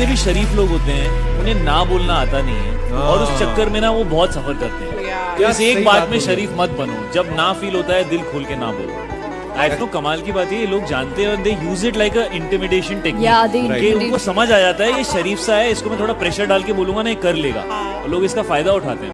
جتنے بھی شریف لوگ ہوتے ہیں انہیں نہ بولنا آتا نہیں ہے۔ اور اس چکر میں نا وہ بہت سفر کرتے ہیں۔ تو اس ایک بات میں شریف مت بنو۔ جب نہ فیل ہوتا ہے دل کھول کے نہ بولو۔ تو کمال کی بات ہے یہ لوگ جانتے ہیں اور they use it like intimidation technique کہ ان کو سمجھ آ جاتا ہے یہ شریف سا ہے اس کو میں تھوڑا پریشر ڈال کے بولوں گا نا یہ کر لے گا۔ ہاں۔ اور لوگ اس کا فائدہ اٹھاتے ہیں۔